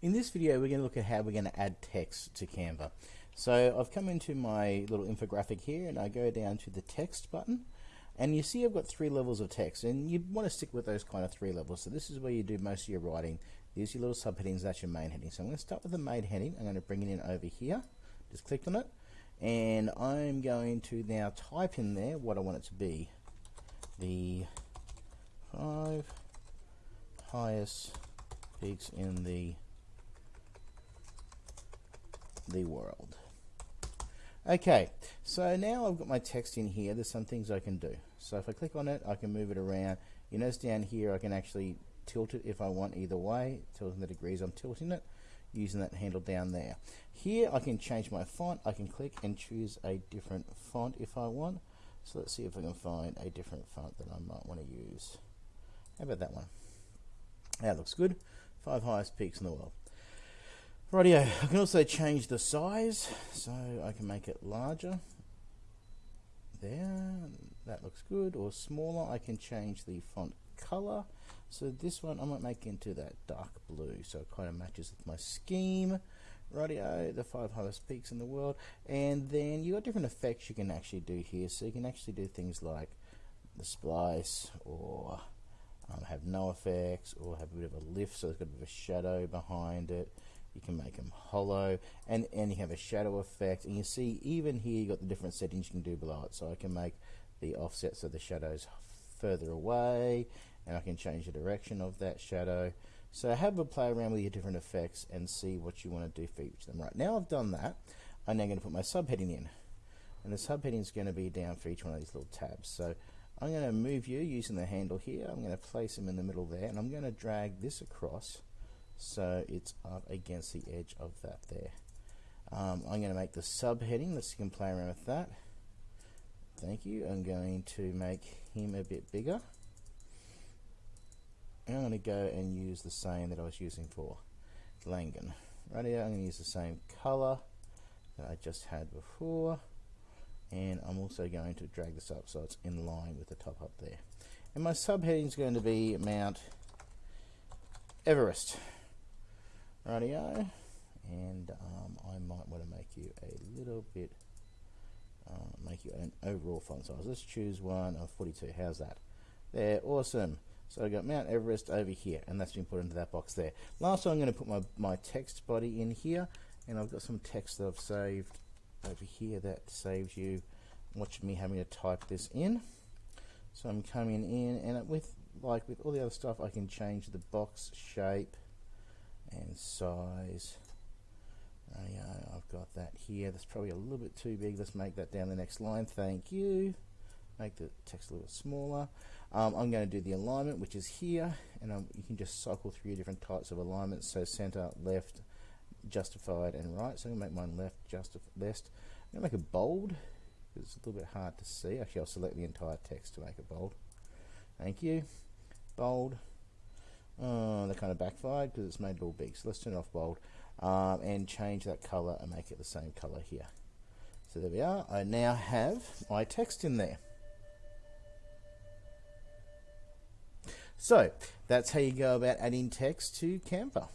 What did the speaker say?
In this video we're going to look at how we're going to add text to Canva. So I've come into my little infographic here and I go down to the text button and you see I've got three levels of text and you want to stick with those kind of three levels. So this is where you do most of your writing. These are your little subheadings, that's your main heading. So I'm going to start with the main heading. I'm going to bring it in over here. Just click on it and I'm going to now type in there what I want it to be. The five highest peaks in the the world. Okay, so now I've got my text in here. There's some things I can do. So if I click on it, I can move it around. You notice down here I can actually tilt it if I want either way. Tilting the degrees I'm tilting it using that handle down there. Here I can change my font. I can click and choose a different font if I want. So let's see if I can find a different font that I might want to use. How about that one? That looks good. Five highest peaks in the world. Rightio, I can also change the size, so I can make it larger. There, that looks good. Or smaller, I can change the font color. So this one I might make into that dark blue, so it kind of matches with my scheme. Rightio, the five highest peaks in the world. And then you got different effects you can actually do here. So you can actually do things like the splice or um, have no effects or have a bit of a lift so it's got a bit of a shadow behind it you can make them hollow and and you have a shadow effect and you see even here you got the different settings you can do below it. So I can make the offsets of the shadows further away and I can change the direction of that shadow. So have a play around with your different effects and see what you want to do for each of them. Right now I've done that I'm now going to put my subheading in. And the subheading is going to be down for each one of these little tabs. So I'm going to move you using the handle here. I'm going to place them in the middle there and I'm going to drag this across so it's up against the edge of that there. Um, I'm going to make the subheading, let's you can play around with that. Thank you. I'm going to make him a bit bigger. And I'm going to go and use the same that I was using for Langan. Right here, I'm going to use the same color that I just had before. And I'm also going to drag this up so it's in line with the top up there. And my subheading is going to be Mount Everest. Radio, and um, I might want to make you a little bit, uh, make you an overall font size. Let's choose one of 42. How's that? There, awesome. So I've got Mount Everest over here, and that's been put into that box there. Last, I'm going to put my, my text body in here, and I've got some text that I've saved over here that saves you watching me having to type this in. So I'm coming in, and with like with all the other stuff, I can change the box shape and size. Uh, I've got that here. That's probably a little bit too big. Let's make that down the next line. Thank you. Make the text a little smaller. Um, I'm going to do the alignment, which is here, and um, you can just cycle through different types of alignments. So center, left, justified, and right. So I'm going to make mine left, justified, left. I'm going to make it bold. It's a little bit hard to see. Actually, I'll select the entire text to make it bold. Thank you. Bold. Oh, that kind of backfired because it's made it all big. So let's turn it off bold um, and change that color and make it the same color here. So there we are. I now have my text in there. So that's how you go about adding text to Canva.